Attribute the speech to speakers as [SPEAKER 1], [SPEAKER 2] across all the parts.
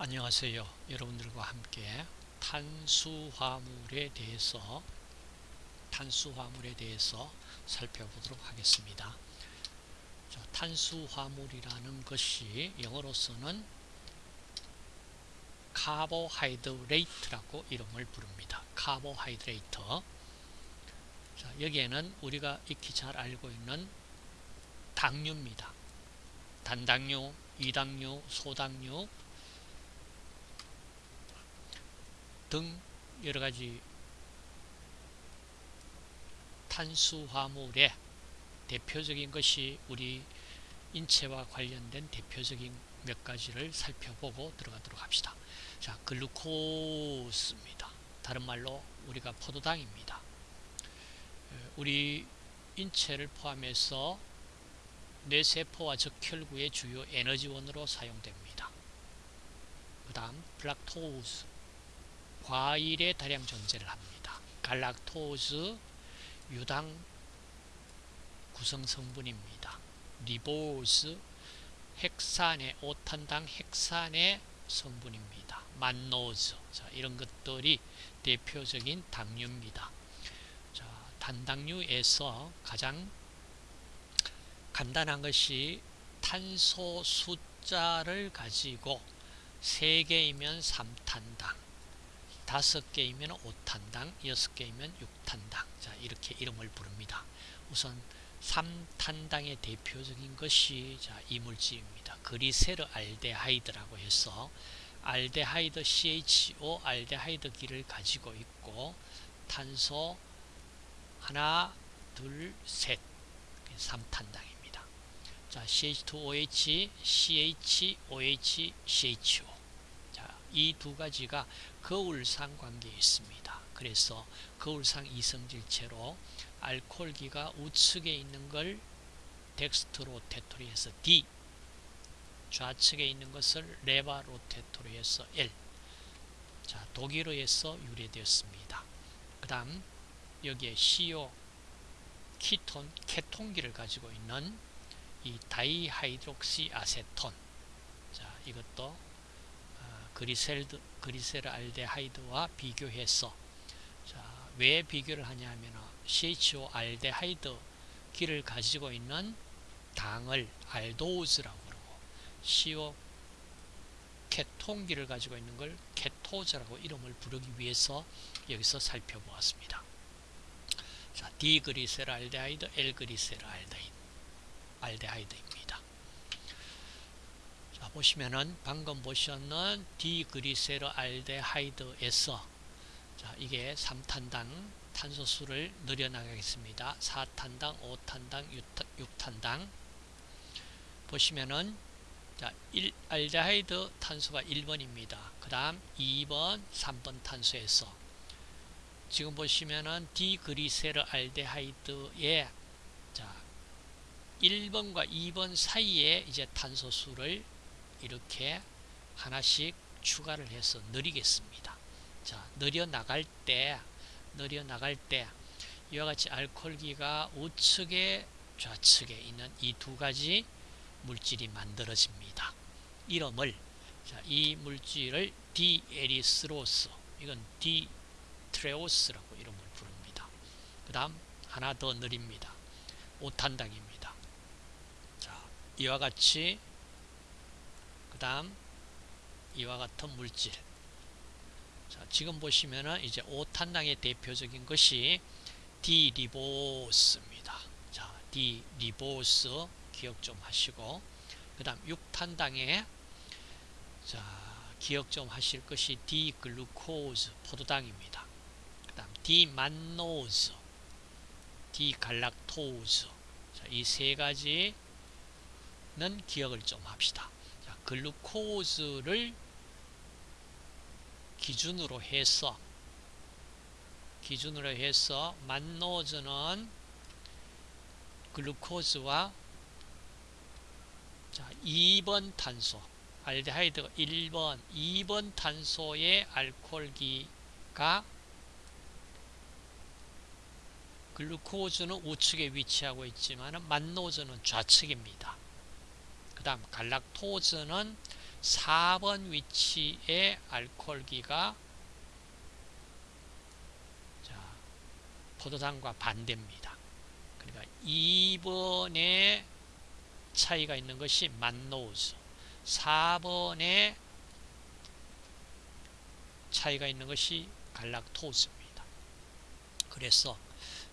[SPEAKER 1] 안녕하세요. 여러분들과 함께 탄수화물에 대해서 탄수화물에 대해서 살펴보도록 하겠습니다. 자, 탄수화물이라는 것이 영어로서는 carbohydrate라고 이름을 부릅니다. Carbohydrate. 자, 여기에는 우리가 익히 잘 알고 있는 당류입니다. 단당류, 이당류, 소당류 등 여러가지 탄수화물의 대표적인 것이 우리 인체와 관련된 대표적인 몇 가지를 살펴보고 들어가도록 합시다. 자, 글루코스입니다. 다른 말로 우리가 포도당입니다. 우리 인체를 포함해서 뇌세포와 적혈구의 주요 에너지원으로 사용됩니다. 그 다음 fructose 과일에 다량 존재를 합니다. galactose 유당 구성 성분입니다. ribose 핵산의 오탄당 핵산의 성분입니다. mannose 자, 이런 것들이 대표적인 당류입니다. 자, 단당류에서 가장 간단한 것이 탄소 숫자를 가지고 3개이면 3탄당 다섯 개이면 5탄당, 여섯 개이면 6탄당. 자, 이렇게 이름을 부릅니다. 우선 3탄당의 대표적인 것이 자, 이 물질입니다. 그리세르 알데하이드라고 해서 알데하이드 CHO 알데하이드 기를 가지고 있고 탄소 하나, 둘, 셋. 3탄당입니다. 자, CH2OH, CHOH, CHO. 이 두 가지가 거울상 관계에 있습니다. 그래서 거울상 이성질체로 알코올기가 우측에 있는 걸 dextrorotatory에서 D 좌측에 있는 것을 levorotatory에서 L 자 독일어에서 유래되었습니다. 그 다음 여기에 CO ketone 케톤기를 가지고 있는 이 dihydroxyacetone 자 이것도 그리셀드, glyceraldehyde와 비교해서 자, 왜 비교를 하냐 하면 CHO 알데하이드 기를 가지고 있는 당을 aldose라고 그러고 CO 케톤기를 가지고 있는 걸 ketose라고 이름을 부르기 위해서 여기서 살펴보았습니다. 자, D-glyceraldehyde, L-glyceraldehyde, 알데하이드입니다. 자, 보시면은 방금 보셨는 D-glyceraldehyde에서 자, 이게 3탄당 탄소수를 늘려나가겠습니다. 4탄당, 5탄당, 6탄 당 보시면은 자, 1, 알데하이드 탄소가 1번입니다. 그 다음 2번, 3번 탄소에서 지금 보시면은 디그리세르 알데하이드의 자, 1번과 2번 사이에 이제 탄소수를 이렇게 하나씩 추가를 해서 느리겠습니다. 자, 느려 나갈 때, 느려 나갈 때 이와 같이 알코올기가 우측에 좌측에 있는 이 두 가지 물질이 만들어집니다. 이름을 자, 이 물질을 디에리스로스 이건 디트레오스라고 이름을 부릅니다. 그 다음 하나 더 느립니다. 오탄당입니다. 자, 이와 같이 그 다음 이와 같은 물질 자, 지금 보시면은 이제 5탄당의 대표적인 것이 D-ribose입니다. 자, D-ribose 기억 좀 하시고 그 다음 6탄당에 자, 기억 좀 하실 것이 D-glucose 포도당입니다. 그 다음 D-mannose 디갈락토즈 이 세 가지는 기억을 좀 합시다. 글루코즈를 기준으로 해서 기준으로 해서 만노즈는 글루코즈와 자, 2번 탄소 알데하이드가 1번 2번 탄소의 알코올기가 글루코즈는 우측에 위치하고 있지만 만노즈는 좌측입니다. 그 다음 갈락토즈는 4번 위치의 알코올기가 자, 포도당과 반대입니다. 그러니까 2번에 차이가 있는 것이 만노즈 4번에 차이가 있는 것이 갈락토즈입니다. 그래서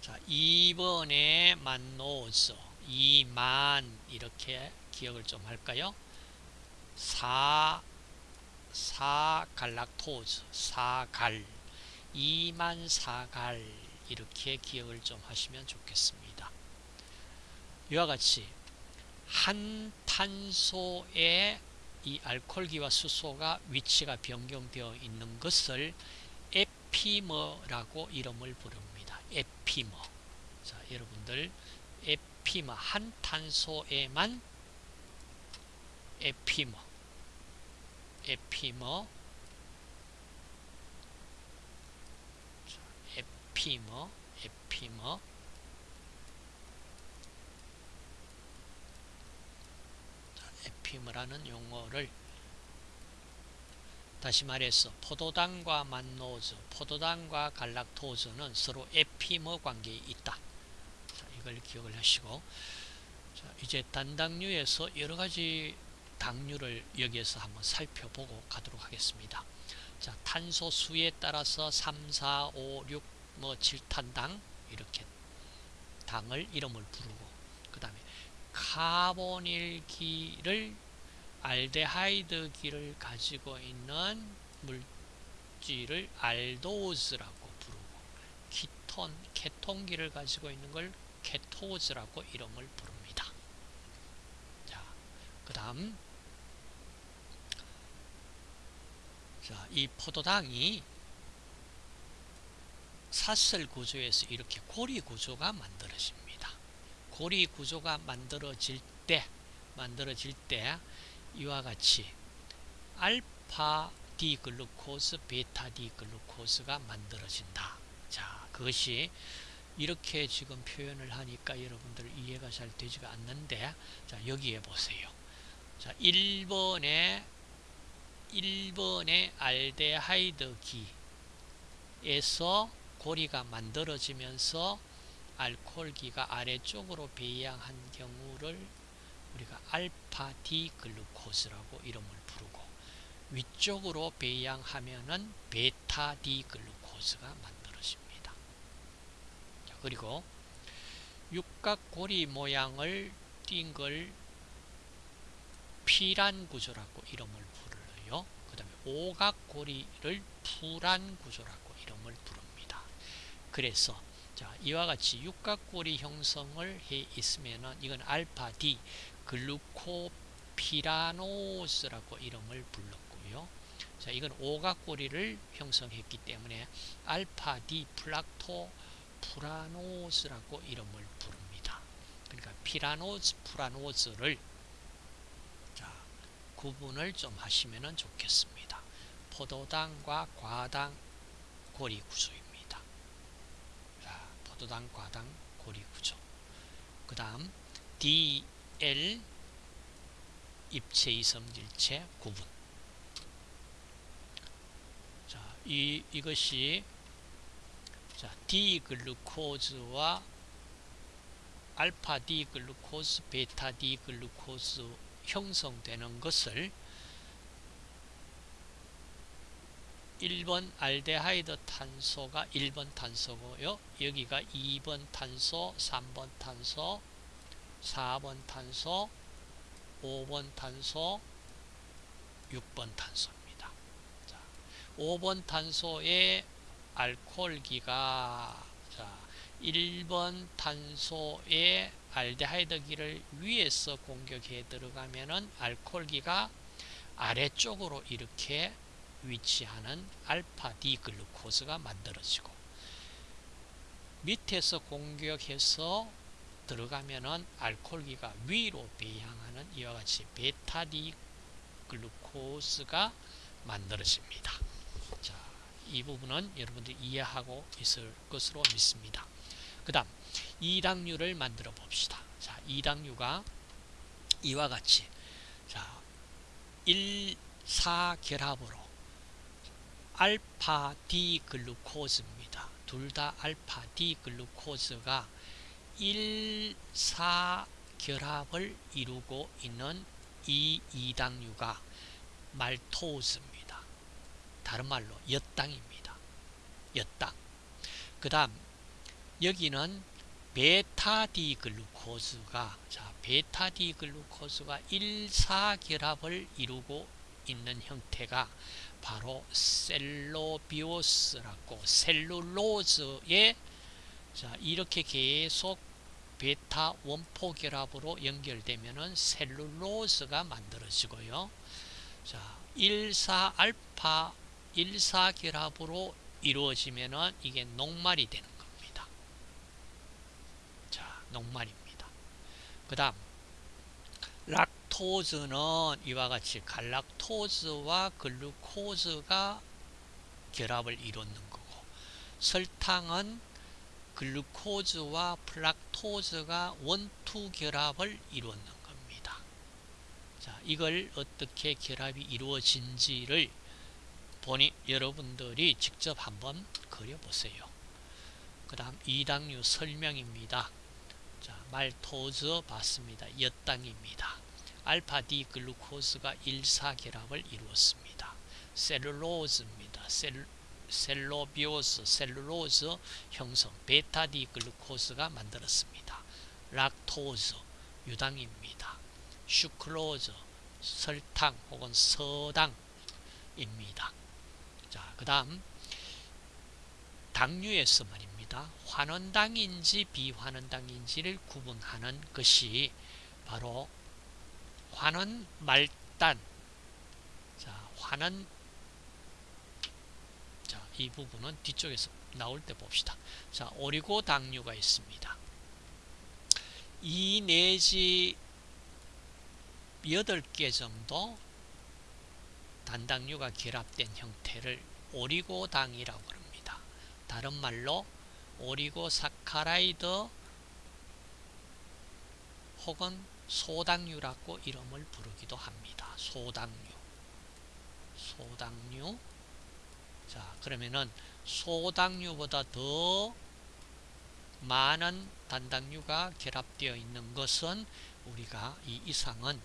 [SPEAKER 1] 자, 2번에 만노즈 2만 이렇게 기억을 좀 할까요? 4, 4 갈락토즈 4갈 2만 4갈 이렇게 기억을 좀 하시면 좋겠습니다. 이와 같이 한 탄소의 이 알코올기와 수소가 위치가 변경되어 있는 것을 에피머라고 이름을 부릅니다. 에피머. 자, 여러분들 에피머 한 탄소에만 에피머. 에피머. 자, 에피머. 에피머. 에피머라는 용어를 다시 말해서 포도당과 만노즈, 포도당과 갈락토즈는 서로 에피머 관계에 있다. 자, 이걸 기억을 하시고. 자, 이제 단당류에서 여러 가지 당류를 여기에서 한번 살펴보고 가도록 하겠습니다. 자, 탄소 수에 따라서 3, 4, 5, 6, 뭐 7탄당 이렇게 당을 이름을 부르고 그 다음에 카보닐기를 알데하이드기를 가지고 있는 물질을 알도즈라고 부르고 키톤, 케톤기를 가지고 있는 걸 케토즈라고 이름을 부릅니다. 자, 그 다음 자, 이 포도당이 사슬 구조에서 이렇게 고리 구조가 만들어집니다. 고리 구조가 만들어질 때 만들어질 때 이와 같이 알파 디글루코스, 베타 디글루코스가 만들어진다. 자, 그것이 이렇게 지금 표현을 하니까 여러분들 이해가 잘 되지가 않는데 자, 여기에 보세요. 자, 1번에 1번의 알데하이드 기에서 고리가 만들어지면서 알코올기가 아래쪽으로 배양한 경우를 우리가 알파 디 글루코스라고 이름을 부르고 위쪽으로 배양하면은 베타 디 글루코스가 만들어집니다. 자, 그리고 육각고리 모양을 띈 걸 피란 구조라고 이름을 오각고리를 푸란 구조라고 이름을 부릅니다. 그래서 자, 이와 같이 육각고리 형성을 해 있으면은 이건 알파 D 글루코피라노스라고 이름을 불렀고요. 자, 이건 오각고리를 형성했기 때문에 알파 D 플락토 furanose라고 이름을 부릅니다. 그러니까 pyranose, furanose를 자, 구분을 좀 하시면 좋겠습니다. 포도당과 과당 고리 구조입니다. 자, 포도당, 과당 고리 구조. 그 다음 DL 입체 이성질체 구분. 자, 이 이것이 자, D-glucose와 알파 D-glucose, 베타 D-glucose 형성되는 것을 1번 알데하이드 탄소가 1번 탄소고요. 여기가 2번 탄소, 3번 탄소, 4번 탄소, 5번 탄소, 6번 탄소입니다. 자, 5번 탄소의 알코올기가 자, 1번 탄소의 알데하이드기를 위에서 공격해 들어가면은 알코올기가 아래쪽으로 이렇게 위치하는 알파 디글루코스가 만들어지고 밑에서 공격해서 들어가면은 알코올기가 위로 배양하는 이와 같이 베타 디글루코스가 만들어집니다. 자, 이 부분은 여러분들이 이해하고 있을 것으로 믿습니다. 그 다음 2당류를 만들어 봅시다. 자, 2당류가 이와 같이 자, 1사 결합으로 알파 D 글루코즈입니다. 둘 다 알파 D 글루코즈가 1사 결합을 이루고 있는 이 이당류가 말토즈입니다. 다른 말로 엿당입니다. 엿당. 그 다음 여기는 베타디글루코즈가 자 베타디글루코즈가 1사 결합을 이루고 있는 형태가 바로 셀로비오스라고 셀룰로즈에 자 이렇게 계속 베타 원포 결합으로 연결되면은 셀룰로스가 만들어지고요. 자, 1사 알파 1사 결합으로 이루어지면은 이게 녹말이 되는 겁니다. 자, 녹말입니다. 그 다음 락 토즈는 이와 같이 갈락토즈와 글루코즈가 결합을 이루는 거고 설탕은 글루코즈와 플락토즈가 원투 결합을 이루는 겁니다. 자, 이걸 어떻게 결합이 이루어진지를 보니 여러분들이 직접 한번 그려보세요. 그 다음 이당류 설명입니다. 자, 말토즈 봤습니다. 엿당입니다. 알파 D 글루코스가 1사 결합을 이루었습니다. 셀룰로즈입니다. 셀, cellobiose, 셀룰로즈 형성, 베타 D-glucose가 만들었습니다. 락토즈, 유당입니다. sucrose, 설탕 혹은 서당입니다. 자, 그 다음 당류에서 말입니다. 환원당인지 비환원당인지를 구분하는 것이 바로 환원 말단 자, 환원 자, 이 부분은 뒤쪽에서 나올 때 봅시다. 자, 오리고 당류가 있습니다. 2 내지 8개 정도 단당류가 결합된 형태를 오리고당이라고 합니다. 다른 말로 오리고사카라이드 혹은 소당류라고 이름을 부르기도 합니다. 소당류. 소당류. 자, 그러면은 소당류보다 더 많은 단당류가 결합되어 있는 것은 우리가 이 이상은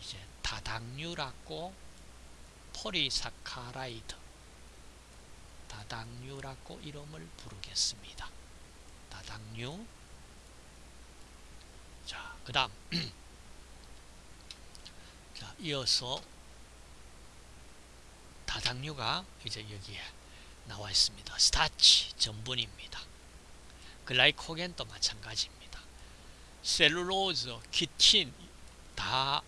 [SPEAKER 1] 이제 다당류라고 포리사카라이드 다당류라고 이름을 부르겠습니다. 다당류 자, 그 다음 자, 이어서 다당류가 이제 여기에 나와 있습니다. 스타치 전분입니다. 글라이코겐도 마찬가지입니다. 셀룰로즈, 키틴 다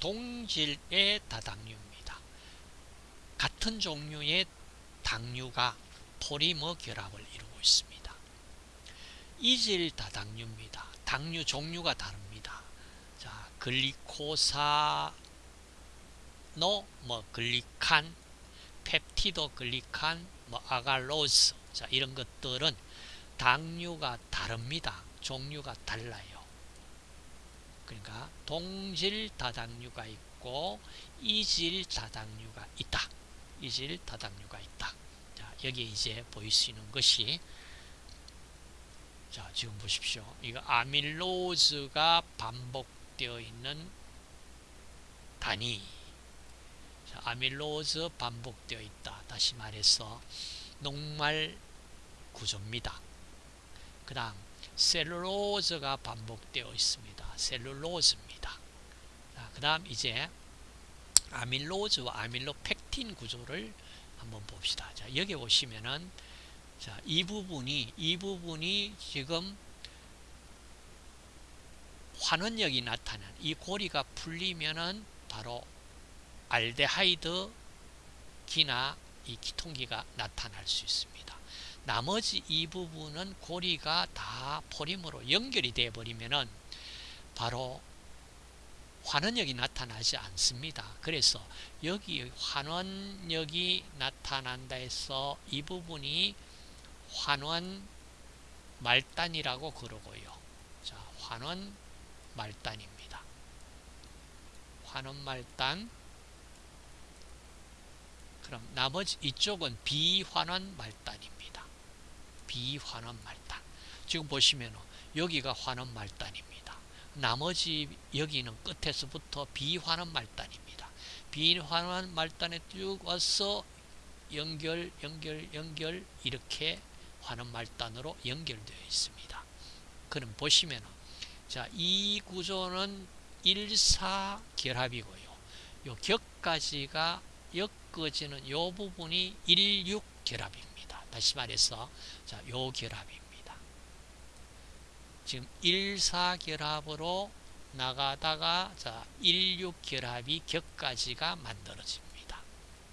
[SPEAKER 1] 동질의 다당류입니다. 같은 종류의 당류가 polymer 결합을 이루고 있습니다. 이질 다당류입니다. 당류 종류가 다릅니다. 자, glycosamino, 뭐 glycan, peptidoglycan, 뭐 agarose 자 이런 것들은 당류가 다릅니다. 종류가 달라요. 그러니까 동질 다당류가 있고 이질 다당류가 있다. 이질 다당류가 있다. 자 여기 이제 보이시는 것이 자 지금 보십시오. 이거 아밀로즈가 반복되어 있는 단위 자, 아밀로즈 반복되어 있다. 다시 말해서 녹말 구조입니다. 그 다음 셀룰로즈가 반복되어 있습니다. 셀룰로즈입니다. 그 다음 이제 아밀로즈와 아밀로펙틴 구조를 한번 봅시다. 자, 여기 보시면은 자, 이 부분이 이 부분이 지금 환원력이 나타난 이 고리가 풀리면은 바로 알데하이드 기나 이 기통기가 나타날 수 있습니다. 나머지 이 부분은 고리가 다 포림으로 연결이 되어 버리면은 바로 환원력이 나타나지 않습니다. 그래서 여기 환원력이 나타난다 해서 이 부분이 환원 말단이라고 그러고요. 자, 환원 말단입니다. 환원 말단 그럼 나머지 이쪽은 비환원 말단입니다. 비환원 말단. 지금 보시면 여기가 환원 말단입니다. 나머지 여기는 끝에서부터 비환원 말단입니다. 비환원 말단에 쭉 와서 연결, 연결, 연결 이렇게 환원 말단으로 연결되어 있습니다. 그럼 보시면 자, 이 구조는 1사 결합이고요. 요 격까지가 엮어지는 요 부분이 16 결합입니다. 다시 말해서 자, 요 결합입니다. 지금 14 결합으로 나가다가 자, 16 결합이 격까지가 만들어집니다.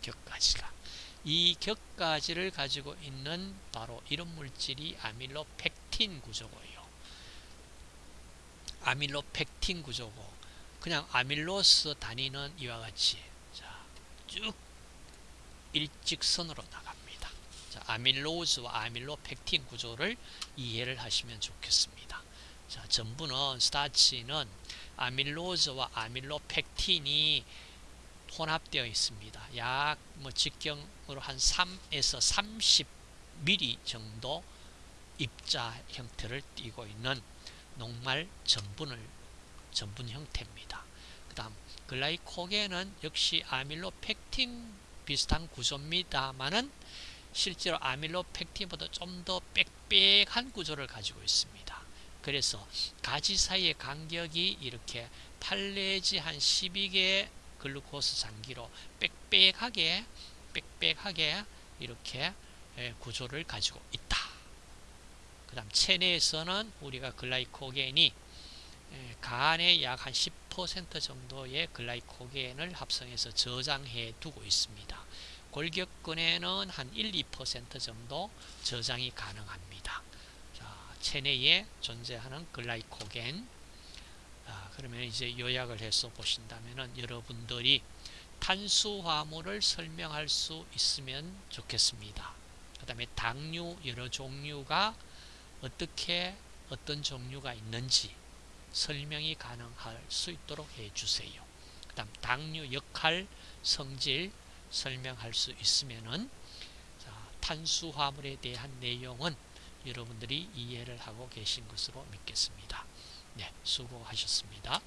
[SPEAKER 1] 격까지가. 이 격가지를 가지고 있는 바로 이런 물질이 아밀로펙틴 구조고요. 아밀로펙틴 구조고 그냥 아밀로스 단위는 이와 같이 자, 쭉 일직선으로 나갑니다. 자, 아밀로즈와 아밀로펙틴 구조를 이해를 하시면 좋겠습니다. 자, 전부는 스타치는 아밀로즈와 아밀로펙틴이 혼합되어 있습니다. 약 뭐 직경으로 한 3에서 30mm 정도 입자 형태를 띠고 있는 녹말 전분을 전분 형태입니다. 그 다음 글라이코겐은 역시 아밀로펙틴 비슷한 구조입니다만은 실제로 아밀로펙틴보다 좀 더 빽빽한 구조를 가지고 있습니다. 그래서 가지 사이의 간격이 이렇게 8 내지 한 12개 글루코스 장기로 빽빽하게 빽빽하게 이렇게 구조를 가지고 있다. 그 다음 체내에서는 우리가 글라이코겐이 간에 약 한 10% 정도의 글라이코겐을 합성해서 저장해 두고 있습니다. 골격근에는 한 1, 2% 정도 저장이 가능합니다. 자, 체내에 존재하는 글라이코겐 아, 그러면 이제 요약을 해서 보신다면 여러분들이 탄수화물을 설명할 수 있으면 좋겠습니다. 그 다음에 당류 여러 종류가 어떻게 어떤 종류가 있는지 설명이 가능할 수 있도록 해주세요. 그 다음 당류 역할, 성질 설명할 수 있으면은 탄수화물에 대한 내용은 여러분들이 이해를 하고 계신 것으로 믿겠습니다. 네, 수고하셨습니다.